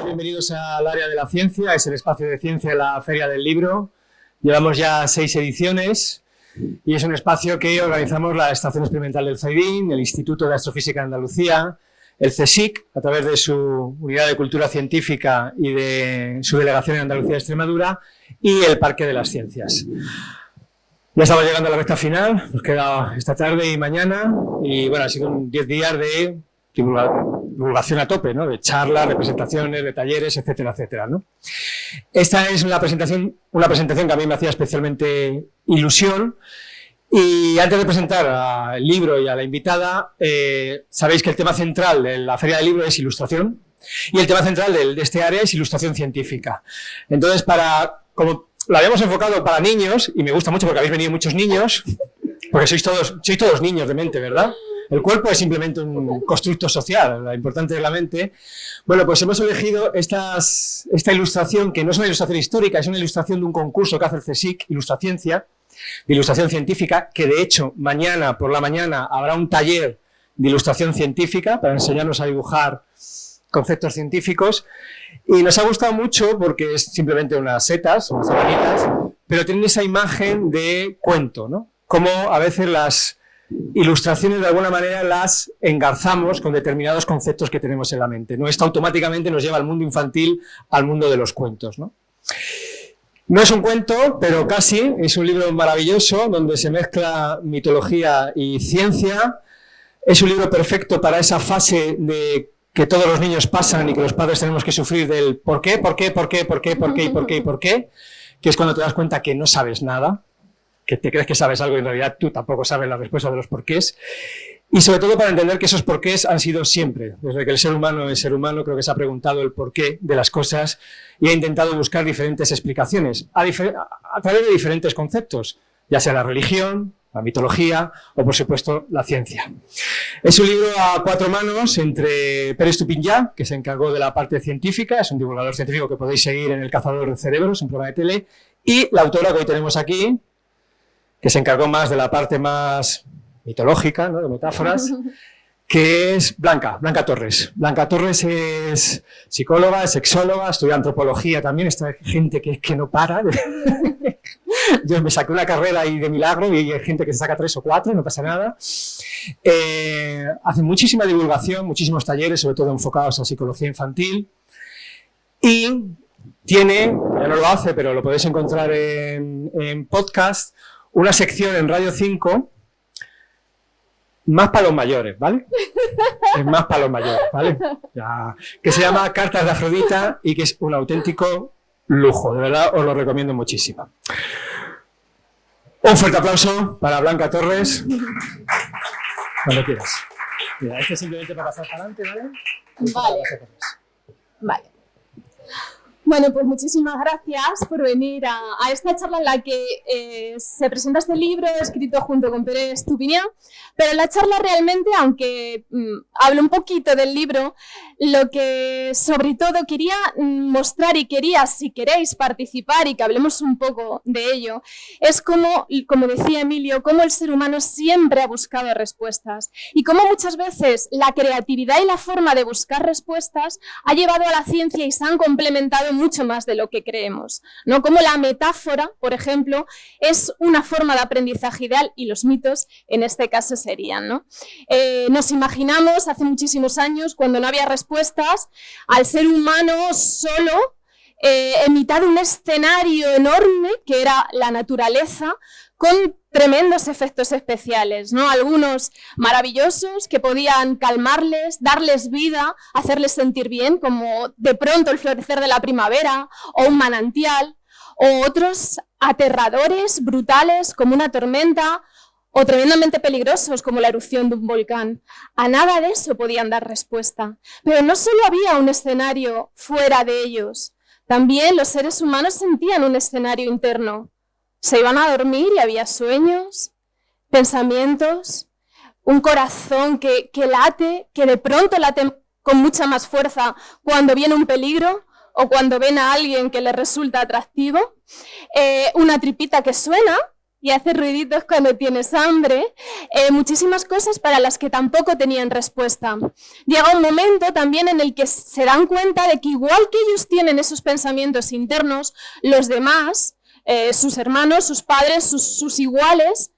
Bienvenidos al área de la ciencia, es el espacio de ciencia de la Feria del Libro. Llevamos ya seis ediciones y es un espacio que organizamos la Estación Experimental del CEIDIN, el Instituto de Astrofísica de Andalucía, el CSIC, a través de su Unidad de Cultura Científica y de su Delegación en Andalucía y Extremadura, y el Parque de las Ciencias. Ya estamos llegando a la recta final, nos queda esta tarde y mañana, y bueno, ha sido un 10 días de divulgación a tope, ¿no? de charlas, de presentaciones, de talleres, etcétera, etcétera. ¿no? Esta es una presentación, una presentación que a mí me hacía especialmente ilusión, y antes de presentar al libro y a la invitada, eh, sabéis que el tema central de la Feria del Libro es ilustración, y el tema central de, de este área es ilustración científica. Entonces, para, como lo habíamos enfocado para niños, y me gusta mucho porque habéis venido muchos niños, porque sois todos, sois todos niños de mente, ¿verdad? El cuerpo es simplemente un constructo social, lo importante de la mente. Bueno, pues hemos elegido estas, esta ilustración, que no es una ilustración histórica, es una ilustración de un concurso que hace el CSIC, Ilustraciencia, de ilustración científica, que de hecho mañana por la mañana habrá un taller de ilustración científica para enseñarnos a dibujar conceptos científicos y nos ha gustado mucho porque es simplemente unas setas, unas sabanitas, pero tienen esa imagen de cuento, ¿no? Como a veces las ilustraciones de alguna manera las engarzamos con determinados conceptos que tenemos en la mente. ¿no? Esto automáticamente nos lleva al mundo infantil, al mundo de los cuentos. ¿no? No es un cuento, pero casi, es un libro maravilloso donde se mezcla mitología y ciencia. Es un libro perfecto para esa fase de que todos los niños pasan y que los padres tenemos que sufrir del por qué, por qué, por qué, por qué, por qué, por qué, por qué, que es cuando te das cuenta que no sabes nada, que te crees que sabes algo y en realidad tú tampoco sabes la respuesta de los porqués. Y sobre todo para entender que esos porqués han sido siempre. Desde que el ser humano es ser humano, creo que se ha preguntado el porqué de las cosas y ha intentado buscar diferentes explicaciones a, través de diferentes conceptos, ya sea la religión, la mitología o, por supuesto, la ciencia. Es un libro a cuatro manos entre Pérez Tupinyá, que se encargó de la parte científica, es un divulgador científico que podéis seguir en El cazador de cerebros, un programa de tele, y la autora que hoy tenemos aquí, que se encargó más de la parte más mitológica, ¿no? de metáforas, que es Blanca, Blanca Torres. Blanca Torres es psicóloga, es sexóloga, estudia antropología también, esta gente que que no para. Yo me saqué una carrera ahí de milagro y hay gente que se saca tres o cuatro, no pasa nada. Eh, hace muchísima divulgación, muchísimos talleres, sobre todo enfocados a psicología infantil. Y tiene, ya no lo hace, pero lo podéis encontrar en, en podcast, una sección en Radio 5 más para los mayores, ¿vale? Es más para los mayores, ¿vale? que se llama Cartas de Afrodita y que es un auténtico lujo, de verdad os lo recomiendo muchísimo. Un fuerte aplauso para Blanca Torres. Cuando quieras. Mira, este es simplemente para pasar para adelante, ¿vale? Vale. Vale. Bueno, pues muchísimas gracias por venir a, esta charla en la que eh, se presenta este libro escrito junto con Pérez Tupiñán, pero la charla realmente, aunque mm, hablo un poquito del libro, lo que sobre todo quería mostrar y quería, si queréis participar y que hablemos un poco de ello, es como, como decía Emilio, cómo el ser humano siempre ha buscado respuestas y cómo muchas veces la creatividad y la forma de buscar respuestas ha llevado a la ciencia y se han complementado mucho más de lo que creemos. ¿no? Como la metáfora, por ejemplo, es una forma de aprendizaje ideal y los mitos en este caso serían. ¿no? Eh, nos imaginamos hace muchísimos años, cuando no había respuestas, al ser humano solo eh, en mitad de un escenario enorme que era la naturaleza, con tremendos efectos especiales, ¿no? Algunos maravillosos que podían calmarles, darles vida, hacerles sentir bien, como de pronto el florecer de la primavera o un manantial, o otros aterradores, brutales, como una tormenta, o tremendamente peligrosos, como la erupción de un volcán. A nada de eso podían dar respuesta. Pero no solo había un escenario fuera de ellos, también los seres humanos sentían un escenario interno, se iban a dormir y había sueños, pensamientos, un corazón que, late, que de pronto late con mucha más fuerza cuando viene un peligro o cuando ven a alguien que le resulta atractivo, eh, una tripita que suena y hace ruiditos cuando tienes hambre, eh, muchísimas cosas para las que tampoco tenían respuesta. Llega un momento también en el que se dan cuenta de que igual que ellos tienen esos pensamientos internos, los demás, eh, sus hermanos, sus padres, sus iguales,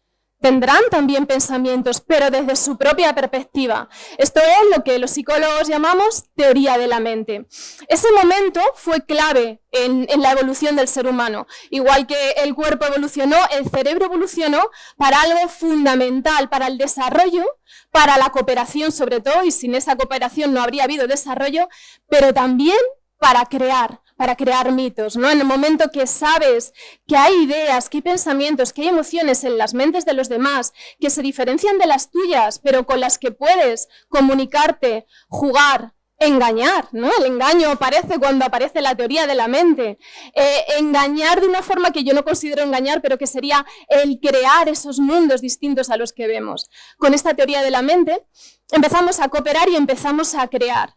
tendrán también pensamientos, pero desde su propia perspectiva. Esto es lo que los psicólogos llamamos teoría de la mente. Ese momento fue clave en, la evolución del ser humano. Igual que el cuerpo evolucionó, el cerebro evolucionó para algo fundamental, para el desarrollo, para la cooperación sobre todo, y sin esa cooperación no habría habido desarrollo, pero también para crear, para crear mitos, ¿no? En el momento que sabes que hay ideas, que hay pensamientos, que hay emociones en las mentes de los demás, que se diferencian de las tuyas, pero con las que puedes comunicarte, jugar, engañar, ¿no? El engaño aparece cuando aparece la teoría de la mente. Eh, engañar de una forma que yo no considero engañar, pero que sería el crear esos mundos distintos a los que vemos. Con esta teoría de la mente empezamos a cooperar y empezamos a crear.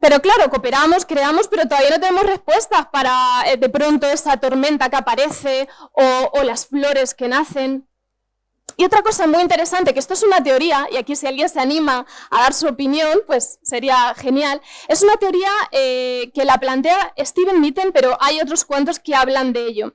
Pero claro, cooperamos, creamos, pero todavía no tenemos respuestas para eh, de pronto esa tormenta que aparece o, las flores que nacen. Y otra cosa muy interesante, que esto es una teoría, y aquí si alguien se anima a dar su opinión, pues sería genial, es una teoría eh, que la plantea Steven Mitten, pero hay otros cuantos que hablan de ello,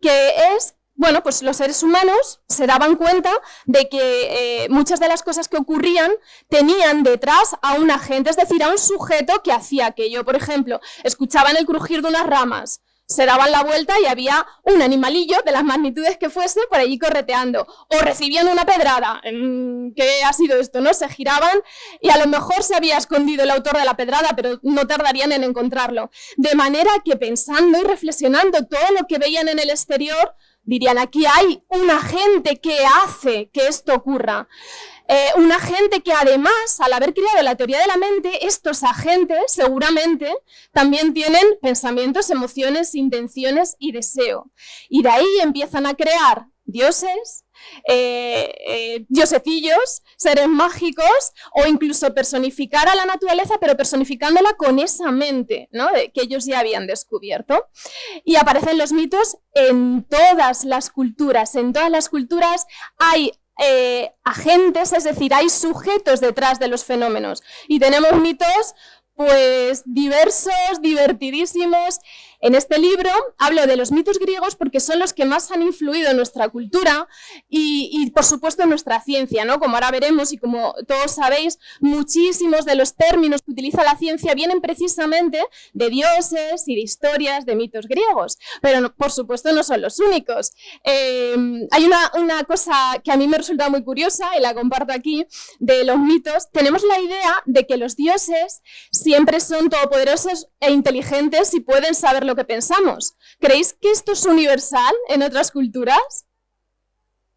que es bueno, pues los seres humanos se daban cuenta de que eh, muchas de las cosas que ocurrían tenían detrás a un agente, es decir, a un sujeto que hacía aquello. Por ejemplo, escuchaban el crujir de unas ramas, se daban la vuelta y había un animalillo de las magnitudes que fuese por allí correteando. O recibían una pedrada. ¿Qué ha sido esto? ¿no? Se giraban y a lo mejor se había escondido el autor de la pedrada, pero no tardarían en encontrarlo. De manera que pensando y reflexionando todo lo que veían en el exterior, dirían, aquí hay un agente que hace que esto ocurra. Eh, un agente que además, al haber creado la teoría de la mente, estos agentes seguramente también tienen pensamientos, emociones, intenciones y deseo. Y de ahí empiezan a crear dioses, eh, eh, diosecillos, seres mágicos o incluso personificar a la naturaleza, pero personificándola con esa mente ¿no? que ellos ya habían descubierto. Y aparecen los mitos en todas las culturas. En todas las culturas hay eh, agentes, es decir, hay sujetos detrás de los fenómenos. Y tenemos mitos pues diversos, divertidísimos. En este libro hablo de los mitos griegos porque son los que más han influido en nuestra cultura y, por supuesto en nuestra ciencia, ¿no? Como ahora veremos y como todos sabéis, muchísimos de los términos que utiliza la ciencia vienen precisamente de dioses y de historias de mitos griegos, pero por supuesto no son los únicos. Eh, hay una, una cosa que a mí me resulta muy curiosa y la comparto aquí, de los mitos. Tenemos la idea de que los dioses siempre son todopoderosos e inteligentes y pueden saber lo que pensamos. ¿Creéis que esto es universal en otras culturas?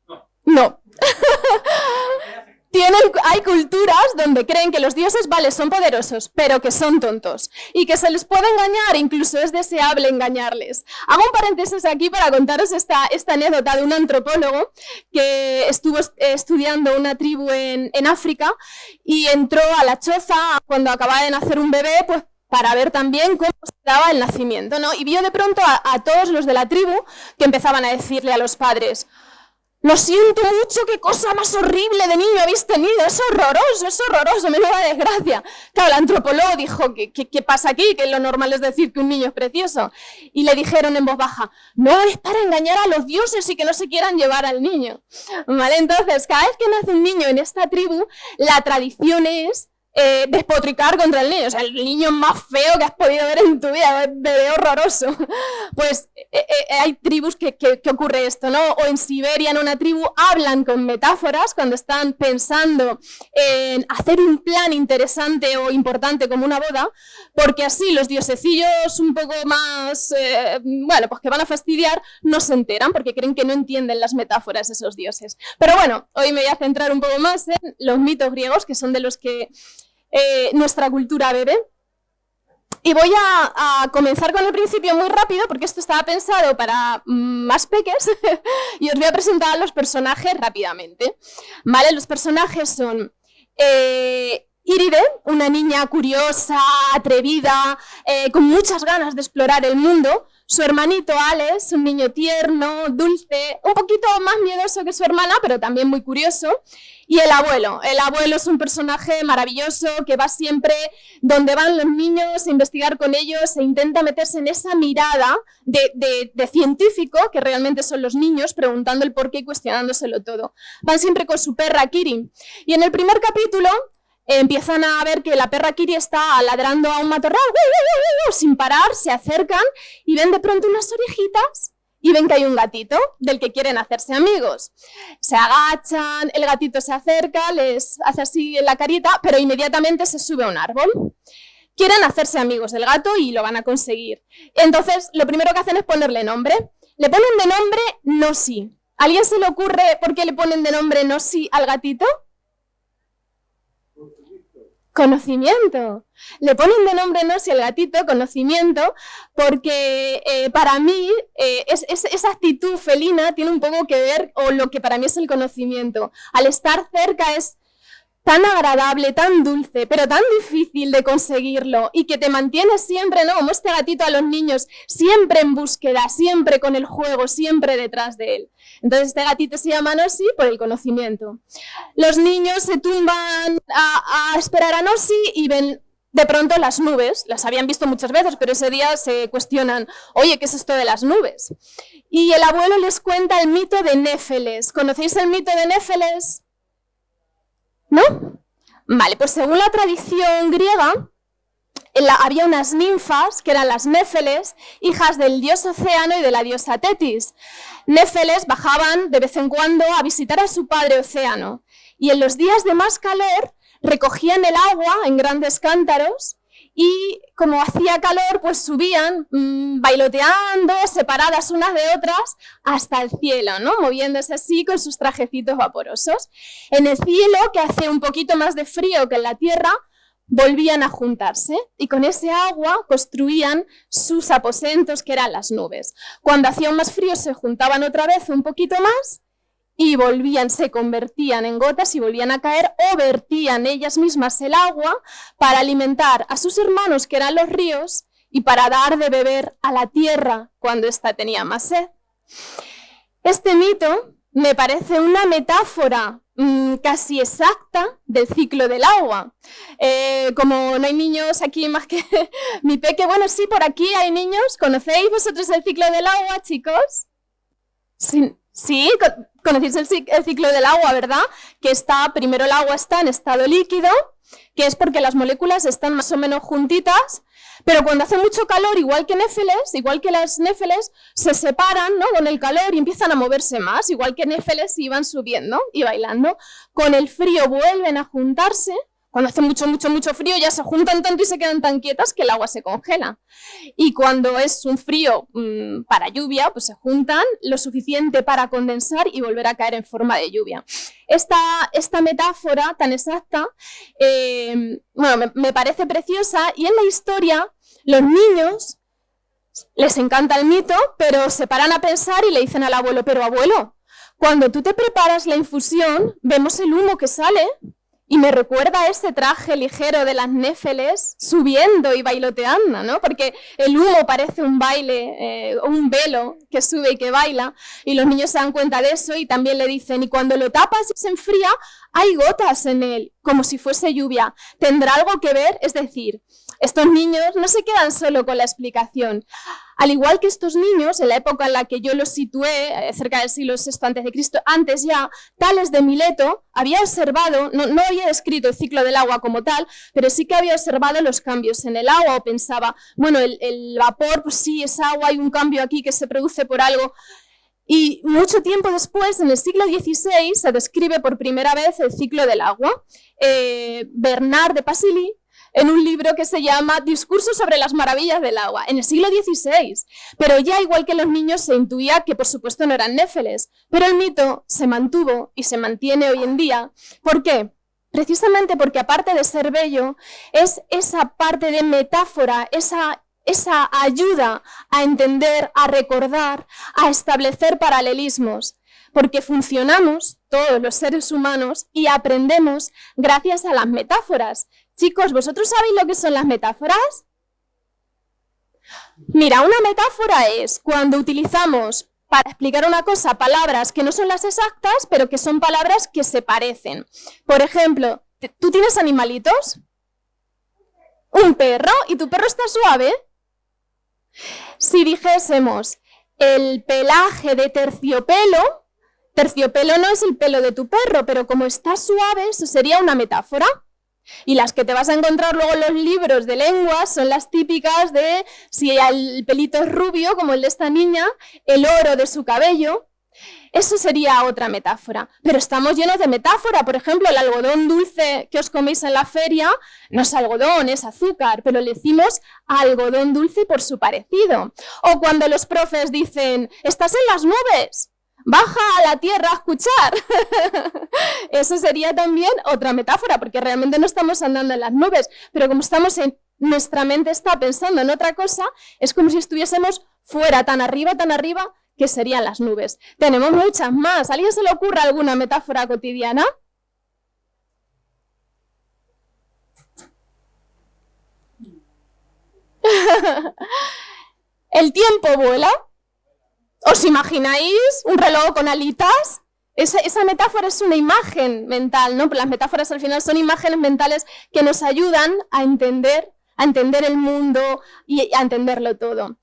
No. No. Tienen, hay culturas donde creen que los dioses, vale, son poderosos, pero que son tontos y que se les puede engañar, incluso es deseable engañarles. Hago un paréntesis aquí para contaros esta, esta anécdota de un antropólogo que estuvo estudiando una tribu en, en África y entró a la choza cuando acababa de nacer un bebé, pues para ver también cómo se daba el nacimiento, ¿no? Y vio de pronto a, todos los de la tribu que empezaban a decirle a los padres, lo siento mucho, qué cosa más horrible de niño habéis tenido, es horroroso, es horroroso, me da desgracia. Claro, el antropólogo dijo, ¿qué, ¿qué, pasa aquí? Que lo normal es decir que un niño es precioso. Y le dijeron en voz baja, no, es para engañar a los dioses y que no se quieran llevar al niño. ¿Vale? Entonces, cada vez que nace un niño en esta tribu, la tradición es eh, despotricar contra el niño. O sea, el niño más feo que has podido ver en tu vida, bebé horroroso. Pues eh, eh, hay tribus que, que, ocurre esto, ¿no? O en Siberia, en una tribu, hablan con metáforas cuando están pensando en hacer un plan interesante o importante como una boda, porque así los diosecillos un poco más, bueno, pues que van a fastidiar, no se enteran porque creen que no entienden las metáforas de esos dioses. Pero bueno, hoy me voy a centrar un poco más en los mitos griegos, que son de los que eh, nuestra cultura bebe. Y voy a, comenzar con el principio muy rápido, porque esto estaba pensado para mm, más peques, y os voy a presentar a los personajes rápidamente. ¿Vale? Los personajes son eh, Iride, una niña curiosa, atrevida, eh, con muchas ganas de explorar el mundo, su hermanito Alex, un niño tierno, dulce, un poquito más miedoso que su hermana, pero también muy curioso. Y el abuelo. El abuelo es un personaje maravilloso que va siempre donde van los niños a investigar con ellos e intenta meterse en esa mirada de, científico, que realmente son los niños, preguntando el por qué y cuestionándoselo todo. Van siempre con su perra Kiri. Y en el primer capítulo empiezan a ver que la perra Kiri está ladrando a un matorral, sin parar, se acercan y ven de pronto unas orejitas y ven que hay un gatito del que quieren hacerse amigos. Se agachan, el gatito se acerca, les hace así en la carita, pero inmediatamente se sube a un árbol. Quieren hacerse amigos del gato y lo van a conseguir. Entonces, lo primero que hacen es ponerle nombre. Le ponen de nombre Nosi. ¿Alguien se le ocurre por qué le ponen de nombre Nosi al gatito? Conocimiento. Le ponen de nombre no si el gatito, conocimiento, porque eh, para mí eh, es, esa actitud felina tiene un poco que ver, o lo que para mí es el conocimiento. Al estar cerca es tan agradable, tan dulce, pero tan difícil de conseguirlo y que te mantiene siempre, ¿no? Como este gatito a los niños, siempre en búsqueda, siempre con el juego, siempre detrás de él. Entonces este gatito se llama Nossi por el conocimiento. Los niños se tumban a, esperar a Nossi y ven de pronto las nubes, las habían visto muchas veces, pero ese día se cuestionan, oye, ¿qué es esto de las nubes? Y el abuelo les cuenta el mito de Néfeles. ¿Conocéis el mito de Néfeles? ¿No? Vale, pues según la tradición griega, había unas ninfas, que eran las Néfeles, hijas del dios Océano y de la diosa Tetis. Néfeles bajaban de vez en cuando a visitar a su padre Océano, y en los días de más calor recogían el agua en grandes cántaros y como hacía calor, pues subían mm, bailoteando, separadas unas de otras, hasta el cielo, ¿no? moviéndose así con sus trajecitos vaporosos. En el cielo, que hace un poquito más de frío que en la tierra, volvían a juntarse y con ese agua construían sus aposentos, que eran las nubes. Cuando hacía más frío se juntaban otra vez un poquito más y volvían, se convertían en gotas y volvían a caer o vertían ellas mismas el agua para alimentar a sus hermanos, que eran los ríos, y para dar de beber a la tierra cuando ésta tenía más sed. Este mito me parece una metáfora mm, casi exacta del ciclo del agua. Eh, como no hay niños aquí más que mi peque, bueno, sí, por aquí hay niños. ¿Conocéis vosotros el ciclo del agua, chicos? Sí, sí conocéis el, ciclo del agua, ¿verdad? Que está, primero el agua está en estado líquido, que es porque las moléculas están más o menos juntitas, pero cuando hace mucho calor, igual que Néfeles, igual que las Néfeles, se separan ¿no? con el calor y empiezan a moverse más, igual que Néfeles iban subiendo y bailando. Con el frío vuelven a juntarse cuando hace mucho, mucho, mucho frío ya se juntan tanto y se quedan tan quietas que el agua se congela. Y cuando es un frío mm, para lluvia, pues se juntan lo suficiente para condensar y volver a caer en forma de lluvia. Esta, esta metáfora tan exacta, eh, bueno, me, parece preciosa y en la historia los niños les encanta el mito, pero se paran a pensar y le dicen al abuelo, pero abuelo, cuando tú te preparas la infusión, vemos el humo que sale y me recuerda ese traje ligero de las néfeles subiendo y bailoteando, ¿no? Porque el humo parece un baile, eh, un velo que sube y que baila, y los niños se dan cuenta de eso y también le dicen, y cuando lo tapas y se enfría, hay gotas en él, como si fuese lluvia. ¿Tendrá algo que ver? Es decir, estos niños no se quedan solo con la explicación. Al igual que estos niños, en la época en la que yo los situé, eh, cerca del siglo VI Cristo, antes ya, Tales de Mileto había observado, no, había descrito el ciclo del agua como tal, pero sí que había observado los cambios en el agua o pensaba, bueno, el, vapor, pues sí, es agua, hay un cambio aquí que se produce por algo. Y mucho tiempo después, en el siglo XVI, se describe por primera vez el ciclo del agua. Eh, Bernard de Pasily en un libro que se llama Discurso sobre las maravillas del agua, en el siglo XVI. Pero ya igual que los niños se intuía que por supuesto no eran néfeles, pero el mito se mantuvo y se mantiene hoy en día. ¿Por qué? Precisamente porque aparte de ser bello, es esa parte de metáfora, esa esa ayuda a entender, a recordar, a establecer paralelismos, porque funcionamos, todos los seres humanos, y aprendemos gracias a las metáforas, Chicos, ¿vosotros sabéis lo que son las metáforas? Mira, una metáfora es cuando utilizamos para explicar una cosa palabras que no son las exactas, pero que son palabras que se parecen. Por ejemplo, ¿tú tienes animalitos? Un perro, y tu perro está suave. Si dijésemos el pelaje de terciopelo, terciopelo no es el pelo de tu perro, pero como está suave, eso sería una metáfora. Y las que te vas a encontrar luego en los libros de lenguas son las típicas de si el pelito es rubio, como el de esta niña, el oro de su cabello. Eso sería otra metáfora. Pero estamos llenos de metáfora. Por ejemplo, el algodón dulce que os coméis en la feria no es algodón, es azúcar, pero le decimos algodón dulce por su parecido. O cuando los profes dicen, estás en las nubes baja a la tierra a escuchar. Eso sería también otra metáfora, porque realmente no estamos andando en las nubes, pero como estamos en, nuestra mente está pensando en otra cosa, es como si estuviésemos fuera, tan arriba, tan arriba, que serían las nubes. Tenemos muchas más. ¿A alguien se le ocurre alguna metáfora cotidiana? El tiempo vuela. ¿Os imagináis un reloj con alitas? Esa, metáfora es una imagen mental, ¿no? Las metáforas al final son imágenes mentales que nos ayudan a entender, a entender el mundo y a entenderlo todo.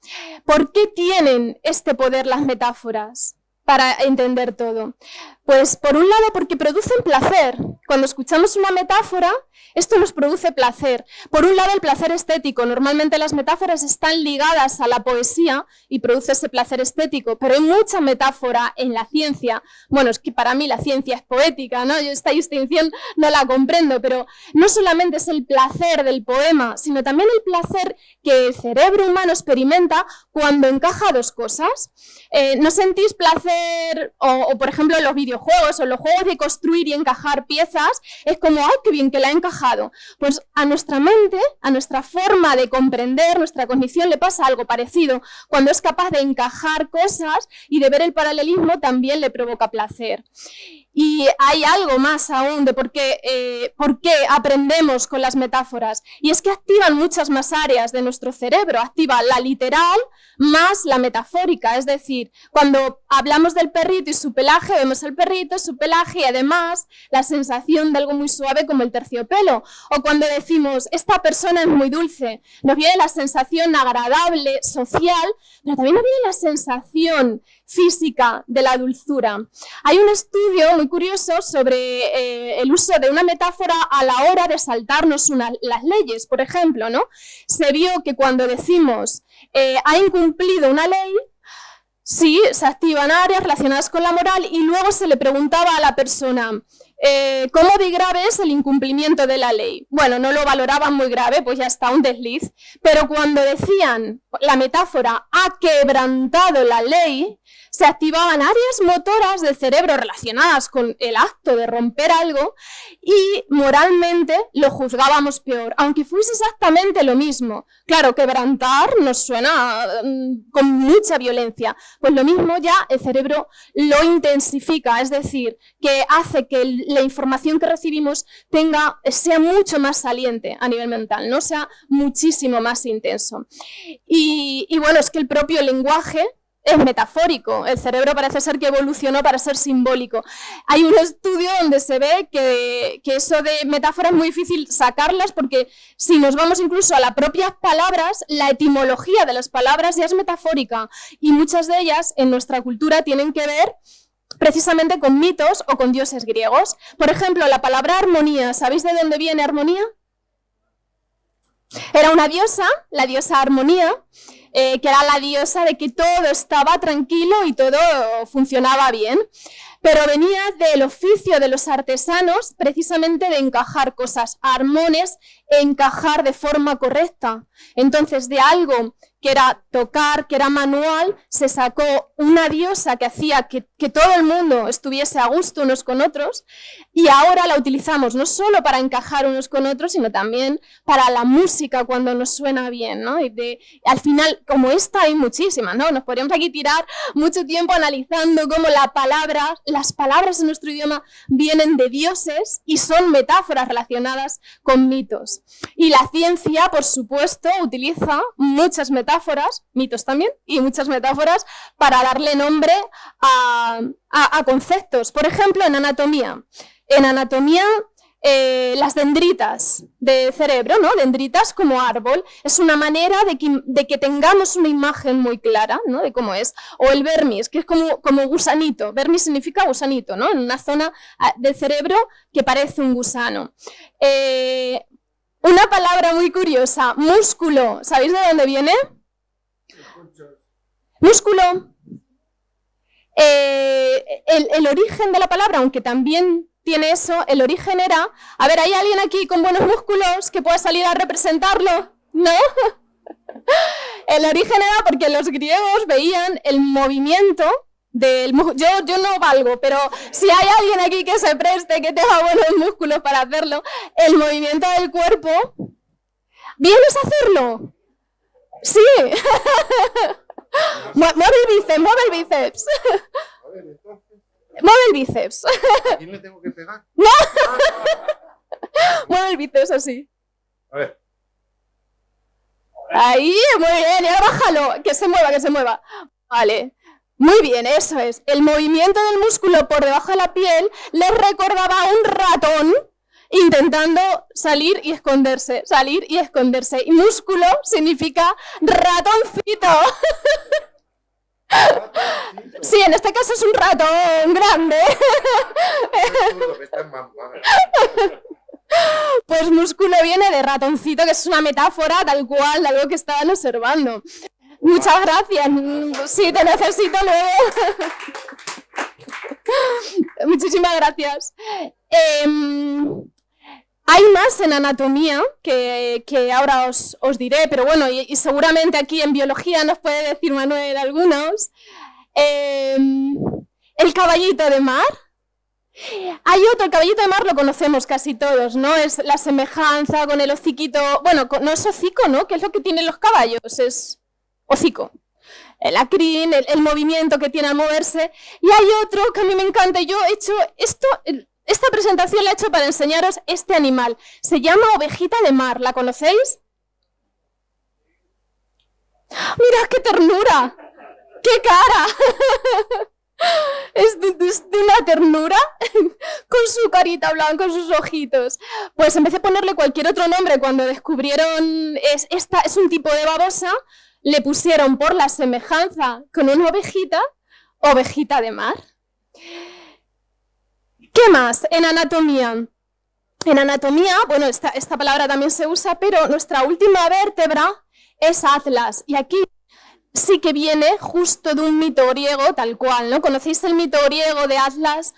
¿Por qué tienen este poder las metáforas para entender todo? Pues por un lado porque producen placer. Cuando escuchamos una metáfora, esto nos produce placer. Por un lado el placer estético. Normalmente las metáforas están ligadas a la poesía y produce ese placer estético, pero hay mucha metáfora en la ciencia. Bueno, es que para mí la ciencia es poética, ¿no? Yo esta distinción no la comprendo, pero no solamente es el placer del poema, sino también el placer que el cerebro humano experimenta cuando encaja dos cosas. Eh, ¿No sentís placer, o, o por ejemplo los vídeos juegos o los juegos de construir y encajar piezas, es como, ¡ay, qué bien que la ha encajado! Pues a nuestra mente, a nuestra forma de comprender, nuestra cognición le pasa algo parecido. Cuando es capaz de encajar cosas y de ver el paralelismo, también le provoca placer. Y hay algo más aún de por qué, eh, por qué aprendemos con las metáforas. Y es que activan muchas más áreas de nuestro cerebro. Activa la literal más la metafórica. Es decir, cuando hablamos del perrito y su pelaje, vemos el perrito, su pelaje y además la sensación de algo muy suave como el terciopelo. O cuando decimos, esta persona es muy dulce, nos viene la sensación agradable, social, pero también nos viene la sensación física de la dulzura. Hay un estudio muy curioso sobre eh, el uso de una metáfora a la hora de saltarnos las leyes, por ejemplo, ¿no? Se vio que cuando decimos eh, ha incumplido una ley, sí, se activan áreas relacionadas con la moral y luego se le preguntaba a la persona, eh, ¿Cómo grave es el incumplimiento de la ley? Bueno, no lo valoraban muy grave, pues ya está un desliz, pero cuando decían la metáfora ha quebrantado la ley, se activaban áreas motoras del cerebro relacionadas con el acto de romper algo y moralmente lo juzgábamos peor, aunque fuese exactamente lo mismo. Claro, quebrantar nos suena mm, con mucha violencia, pues lo mismo ya el cerebro lo intensifica, es decir, que hace que la información que recibimos tenga, sea mucho más saliente a nivel mental, no sea muchísimo más intenso. y, y bueno, es que el propio lenguaje es metafórico. El cerebro parece ser que evolucionó para ser simbólico. Hay un estudio donde se ve que, eso de metáforas es muy difícil sacarlas porque si nos vamos incluso a las propias palabras, la etimología de las palabras ya es metafórica y muchas de ellas en nuestra cultura tienen que ver precisamente con mitos o con dioses griegos. Por ejemplo, la palabra armonía, ¿sabéis de dónde viene armonía? Era una diosa, la diosa armonía, eh, que era la diosa de que todo estaba tranquilo y todo funcionaba bien. Pero venía del oficio de los artesanos precisamente de encajar cosas, armones, encajar de forma correcta. Entonces, de algo que era tocar, que era manual, se sacó una diosa que hacía que, todo el mundo estuviese a gusto unos con otros y ahora la utilizamos no solo para encajar unos con otros, sino también para la música cuando nos suena bien, ¿no? Y de, al final, como esta hay muchísimas, ¿no? Nos podríamos aquí tirar mucho tiempo analizando cómo la palabra, las palabras en nuestro idioma vienen de dioses y son metáforas relacionadas con mitos. Y la ciencia, por supuesto, utiliza muchas metáforas, mitos también, y muchas metáforas para darle nombre a, a conceptos. Por ejemplo, en anatomía. En anatomía eh, las dendritas de cerebro, ¿no? dendritas como árbol, es una manera de que, tengamos una imagen muy clara ¿no? de cómo es. O el vermis, que es como, como gusanito, vermis significa gusanito, ¿no? en una zona ah, del cerebro que parece un gusano. Eh, una palabra muy curiosa, músculo, ¿sabéis de dónde viene? Músculo. Eh, el, el origen de la palabra, aunque también tiene eso, el origen era, a ver, ¿hay alguien aquí con buenos músculos que pueda salir a representarlo? ¿No? El origen era porque los griegos veían el movimiento del yo, yo no valgo, pero si hay alguien aquí que se preste, que tenga buenos músculos para hacerlo, el movimiento del cuerpo, ¿vienes a hacerlo? Sí. mueve el bíceps, mueve el bíceps. Mueve el bíceps. ¿A quién le tengo que pegar? ¡No! Mueve el bíceps así. A ver. Ahí, muy bien, y ahora bájalo, que se mueva, que se mueva. Vale, muy bien, eso es. El movimiento del músculo por debajo de la piel le recordaba a un ratón intentando salir y esconderse, salir y esconderse. Y músculo significa ratoncito. Sí, en este caso es un ratón grande. Pues músculo viene de ratoncito, que es una metáfora tal cual de algo que estaban observando. Muchas gracias. Sí, te necesito luego. Muchísimas gracias. Em, hay más en anatomía que, ahora os, diré, pero bueno, y, seguramente aquí en biología nos puede decir Manuel algunos. Em, el caballito de mar. Hay otro, el caballito de mar lo conocemos casi todos, ¿no? Es la semejanza con el hociquito, bueno, no es hocico, ¿no? ¿Qué es lo que tienen los caballos? Es hocico. El acrín, el, movimiento que tiene al moverse. Y hay otro que a mí me encanta, yo he hecho esto, esta presentación la he hecho para enseñaros este animal. Se llama ovejita de mar, ¿la conocéis? ¡Mirad qué ternura! ¡Qué cara! Es de, una ternura con su carita blanca, con sus ojitos. Pues empecé a ponerle cualquier otro nombre cuando descubrieron es, esta es un tipo de babosa, le pusieron por la semejanza con una ovejita, ovejita de mar. ¿Qué más? En anatomía. En anatomía, bueno, esta, palabra también se usa, pero nuestra última vértebra es atlas. Y aquí sí que viene justo de un mito griego, tal cual, ¿no? ¿Conocéis el mito griego de Atlas?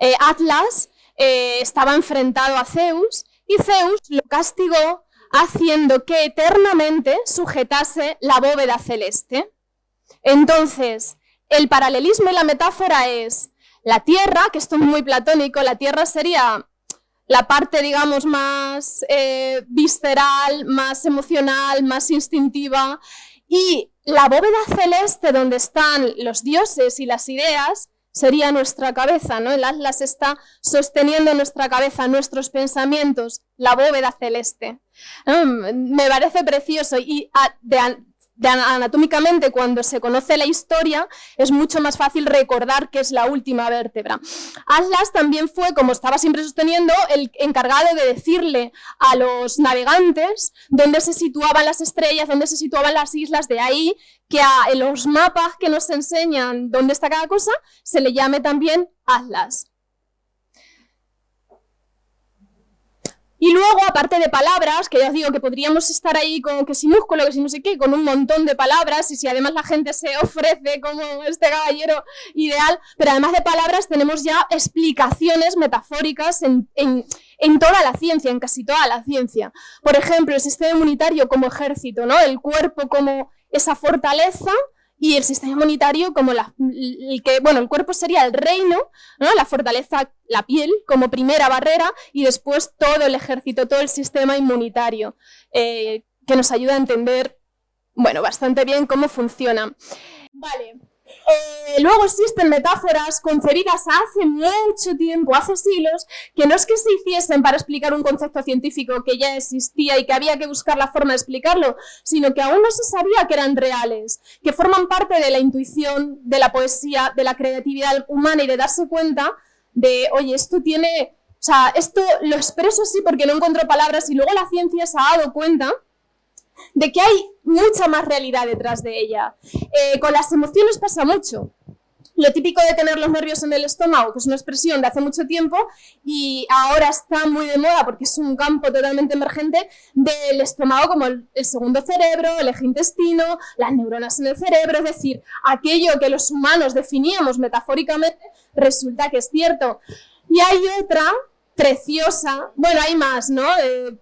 Eh, Atlas eh, estaba enfrentado a Zeus y Zeus lo castigó haciendo que eternamente sujetase la bóveda celeste. Entonces, el paralelismo y la metáfora es la tierra, que esto es muy platónico, la tierra sería la parte, digamos, más eh, visceral, más emocional, más instintiva, y la bóveda celeste donde están los dioses y las ideas sería nuestra cabeza, ¿no? El Atlas está sosteniendo nuestra cabeza, nuestros pensamientos, la bóveda celeste. Mm, me parece precioso y anatómicamente cuando se conoce la historia es mucho más fácil recordar que es la última vértebra. Atlas también fue, como estaba siempre sosteniendo, el encargado de decirle a los navegantes dónde se situaban las estrellas, dónde se situaban las islas, de ahí que a los mapas que nos enseñan dónde está cada cosa se le llame también Atlas. Y luego, aparte de palabras, que ya os digo que podríamos estar ahí con que si músculo, que si no sé qué, con un montón de palabras, y si además la gente se ofrece como este caballero ideal, pero además de palabras tenemos ya explicaciones metafóricas en, en toda la ciencia, en casi toda la ciencia. Por ejemplo, el sistema inmunitario como ejército, ¿no? El cuerpo como esa fortaleza y el sistema inmunitario como la, el que, bueno, el cuerpo sería el reino, ¿no? la fortaleza, la piel como primera barrera y después todo el ejército, todo el sistema inmunitario eh, que nos ayuda a entender, bueno, bastante bien cómo funciona. Vale, Eh, luego existen metáforas concebidas hace mucho tiempo, hace siglos, que no es que se hiciesen para explicar un concepto científico que ya existía y que había que buscar la forma de explicarlo, sino que aún no se sabía que eran reales, que forman parte de la intuición, de la poesía, de la creatividad humana y de darse cuenta de, oye, esto tiene, o sea, esto lo expreso así porque no encuentro palabras y luego la ciencia se ha dado cuenta de que hay mucha más realidad detrás de ella. Eh, con las emociones pasa mucho. Lo típico de tener los nervios en el estómago, que es una expresión de hace mucho tiempo y ahora está muy de moda porque es un campo totalmente emergente del estómago como el, segundo cerebro, el eje intestino, las neuronas en el cerebro, es decir, aquello que los humanos definíamos metafóricamente resulta que es cierto. Y hay otra preciosa, bueno, hay más, ¿no? Eh,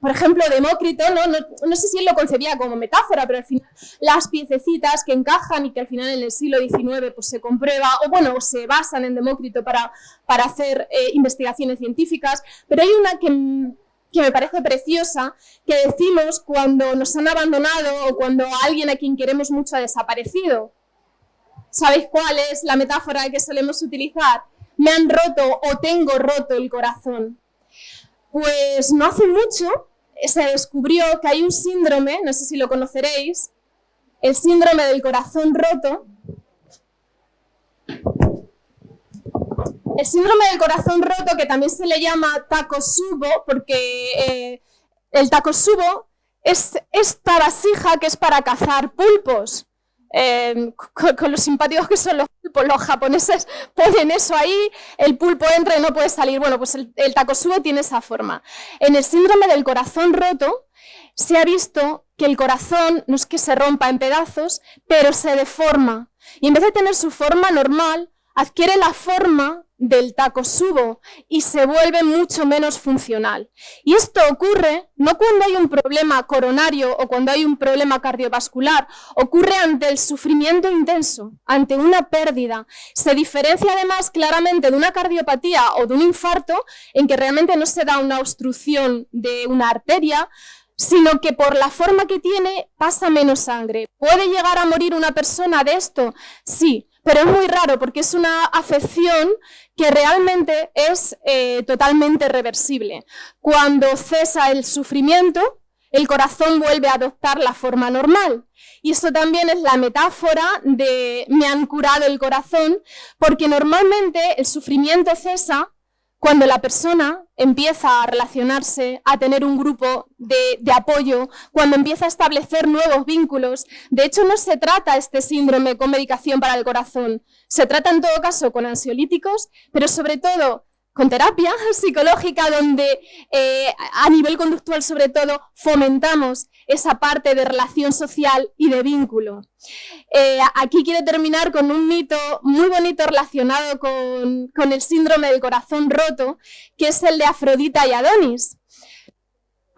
por ejemplo, Demócrito, ¿no? ¿no? sé si él lo concebía como metáfora, pero al final las piececitas que encajan y que al final en el siglo XIX pues, se comprueba, o bueno, se basan en Demócrito para, para hacer eh, investigaciones científicas, pero hay una que, que me parece preciosa, que decimos cuando nos han abandonado o cuando alguien a quien queremos mucho ha desaparecido. ¿Sabéis cuál es la metáfora que solemos utilizar? Me han roto o tengo roto el corazón. Pues no hace mucho se descubrió que hay un síndrome, no sé si lo conoceréis, el síndrome del corazón roto. El síndrome del corazón roto, que también se le llama tacosubo, porque eh, el tacosubo es esta vasija que es para cazar pulpos. Em, con, los simpáticos que son los pulpos, los japoneses ponen eso ahí, el pulpo entra y no puede salir. Bueno, pues el, el tiene esa forma. En el síndrome del corazón roto se ha visto que el corazón no es que se rompa en pedazos, pero se deforma. Y en vez de tener su forma normal, adquiere la forma del taco subo y se vuelve mucho menos funcional. Y esto ocurre no cuando hay un problema coronario o cuando hay un problema cardiovascular, ocurre ante el sufrimiento intenso, ante una pérdida. Se diferencia además claramente de una cardiopatía o de un infarto en que realmente no se da una obstrucción de una arteria, sino que por la forma que tiene pasa menos sangre. ¿Puede llegar a morir una persona de esto? Sí, pero es muy raro porque es una afección que realmente es eh, totalmente reversible. Cuando cesa el sufrimiento, el corazón vuelve a adoptar la forma normal. Y esto también es la metáfora de me han curado el corazón, porque normalmente el sufrimiento cesa cuando la persona empieza a relacionarse, a tener un grupo de, apoyo, cuando empieza a establecer nuevos vínculos. De hecho, no se trata este síndrome con medicación para el corazón. Se trata en todo caso con ansiolíticos, pero sobre todo con terapia psicológica donde eh, a nivel conductual sobre todo fomentamos esa parte de relación social y de vínculo. Eh, aquí quiero terminar con un mito muy bonito relacionado con, con el síndrome del corazón roto, que es el de Afrodita y Adonis.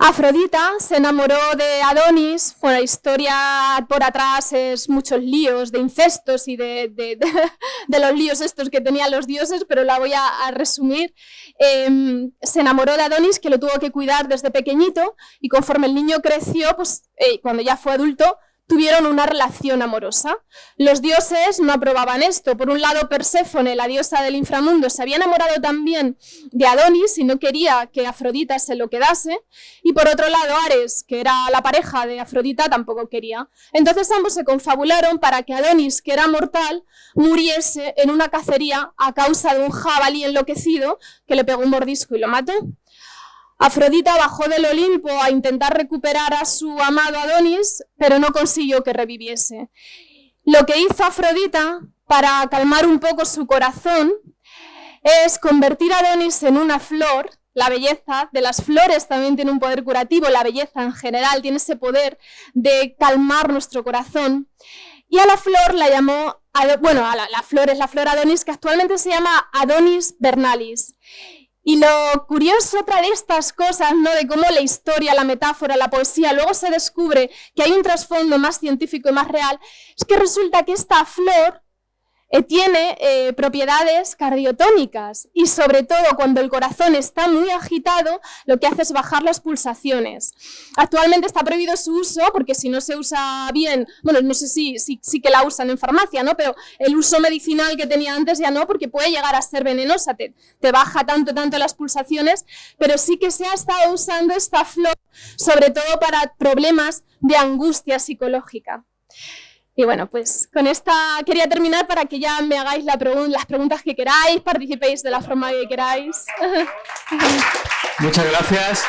Afrodita se enamoró de Adonis, bueno, la historia por atrás es muchos líos de incestos y de, de, los líos estos que tenían los dioses, pero la voy a, resumir. Em, se enamoró de Adonis, que lo tuvo que cuidar desde pequeñito, y conforme el niño creció, pues eh, cuando ya fue adulto, tuvieron una relación amorosa. Los dioses no aprobaban esto. Por un lado, Perséfone, la diosa del inframundo, se había enamorado también de Adonis y no quería que Afrodita se lo quedase. Y por otro lado, Ares, que era la pareja de Afrodita, tampoco quería. Entonces ambos se confabularon para que Adonis, que era mortal, muriese en una cacería a causa de un jabalí enloquecido que le pegó un mordisco y lo mató. Afrodita bajó del Olimpo a intentar recuperar a su amado Adonis, pero no consiguió que reviviese. Lo que hizo Afrodita para calmar un poco su corazón es convertir a Adonis en una flor. La belleza de las flores también tiene un poder curativo, la belleza en general tiene ese poder de calmar nuestro corazón. Y a la flor la llamó, bueno, a la, la flor es la flor Adonis, que actualmente se llama Adonis vernalis. Y lo curioso otra de estas cosas, ¿no? De cómo la historia, la metáfora, la poesía, luego se descubre que hay un trasfondo más científico y más real, es que resulta que esta flor eh, tiene eh, propiedades cardiotónicas y sobre todo cuando el corazón está muy agitado, lo que hace es bajar las pulsaciones. Actualmente está prohibido su uso porque si no se usa bien, bueno, no sé si sí que la usan en farmacia, ¿no? pero el uso medicinal que tenía antes ya no porque puede llegar a ser venenosa, te, te baja tanto, tanto las pulsaciones, pero sí que se ha estado usando esta flor sobre todo para problemas de angustia psicológica. Y bueno, pues con esta quería terminar para que ya me hagáis las preguntas que queráis, participéis de la forma que queráis. Muchas gracias.